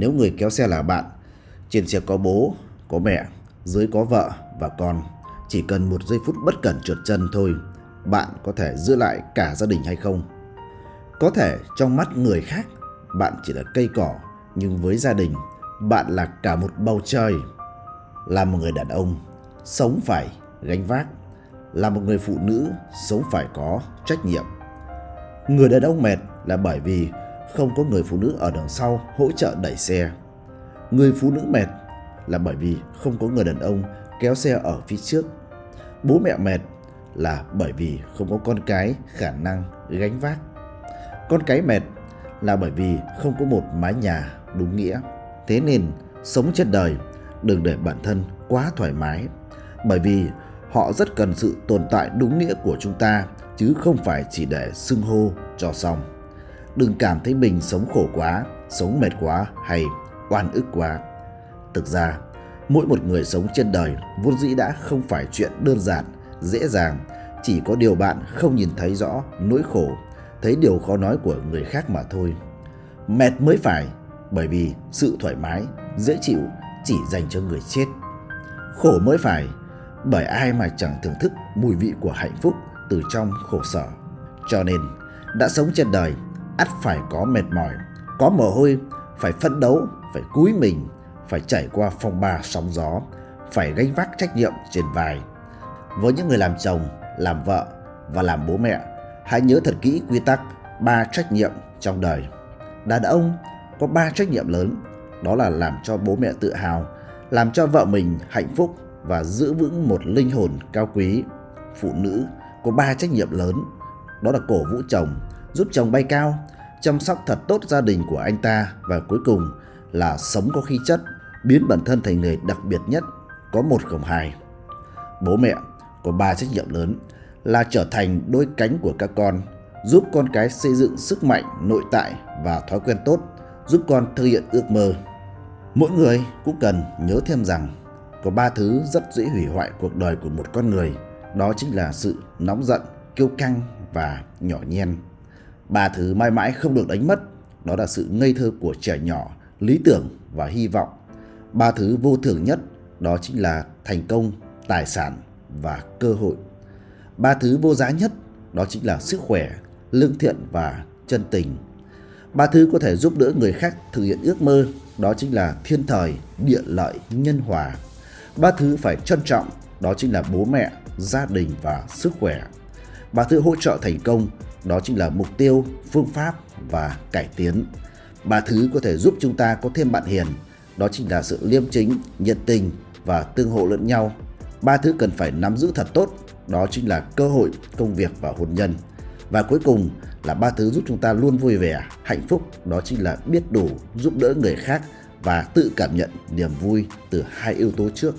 Nếu người kéo xe là bạn, trên xe có bố, có mẹ, dưới có vợ và con, chỉ cần một giây phút bất cẩn trượt chân thôi, bạn có thể giữ lại cả gia đình hay không? Có thể trong mắt người khác, bạn chỉ là cây cỏ, nhưng với gia đình, bạn là cả một bầu trời. Là một người đàn ông, sống phải gánh vác. Là một người phụ nữ, sống phải có trách nhiệm. Người đàn ông mệt là bởi vì không có người phụ nữ ở đằng sau hỗ trợ đẩy xe. Người phụ nữ mệt là bởi vì không có người đàn ông kéo xe ở phía trước. Bố mẹ mệt là bởi vì không có con cái khả năng gánh vác. Con cái mệt là bởi vì không có một mái nhà đúng nghĩa. Thế nên sống trên đời, đừng để bản thân quá thoải mái bởi vì họ rất cần sự tồn tại đúng nghĩa của chúng ta, chứ không phải chỉ để xưng hô cho xong. Đừng cảm thấy mình sống khổ quá, sống mệt quá hay oan ức quá. Thực ra, mỗi một người sống trên đời vốn dĩ đã không phải chuyện đơn giản, dễ dàng, chỉ có điều bạn không nhìn thấy rõ nỗi khổ, thấy điều khó nói của người khác mà thôi. Mệt mới phải, bởi vì sự thoải mái, dễ chịu chỉ dành cho người chết. Khổ mới phải, bởi ai mà chẳng thưởng thức mùi vị của hạnh phúc từ trong khổ sở. Cho nên, đã sống trên đời, ắt phải có mệt mỏi, có mồ hôi, phải phấn đấu, phải cúi mình, phải trải qua phong ba sóng gió, phải gánh vác trách nhiệm trên vai. Với những người làm chồng, làm vợ và làm bố mẹ, hãy nhớ thật kỹ quy tắc ba trách nhiệm trong đời. Đàn ông có ba trách nhiệm lớn, đó là làm cho bố mẹ tự hào, làm cho vợ mình hạnh phúc và giữ vững một linh hồn cao quý. Phụ nữ có ba trách nhiệm lớn, đó là cổ vũ chồng, giúp chồng bay cao, chăm sóc thật tốt gia đình của anh ta và cuối cùng là sống có khí chất, biến bản thân thành người đặc biệt nhất, có một không hai. Bố mẹ có ba trách nhiệm lớn là trở thành đôi cánh của các con, giúp con cái xây dựng sức mạnh nội tại và thói quen tốt, giúp con thực hiện ước mơ. Mỗi người cũng cần nhớ thêm rằng có ba thứ rất dễ hủy hoại cuộc đời của một con người, đó chính là sự nóng giận, kiêu căng và nhỏ nhen. Ba thứ mãi mãi không được đánh mất, đó là sự ngây thơ của trẻ nhỏ, lý tưởng và hy vọng. Ba thứ vô thường nhất, đó chính là thành công, tài sản và cơ hội. Ba thứ vô giá nhất, đó chính là sức khỏe, lương thiện và chân tình. Ba thứ có thể giúp đỡ người khác thực hiện ước mơ, đó chính là thiên thời, địa lợi, nhân hòa. Ba thứ phải trân trọng, đó chính là bố mẹ, gia đình và sức khỏe. Ba thứ hỗ trợ thành công, đó chính là mục tiêu, phương pháp và cải tiến. Ba thứ có thể giúp chúng ta có thêm bạn hiền, đó chính là sự liêm chính, nhiệt tình và tương hộ lẫn nhau. Ba thứ cần phải nắm giữ thật tốt, đó chính là cơ hội, công việc và hôn nhân. Và cuối cùng là ba thứ giúp chúng ta luôn vui vẻ, hạnh phúc, đó chính là biết đủ, giúp đỡ người khác và tự cảm nhận niềm vui từ hai yếu tố trước.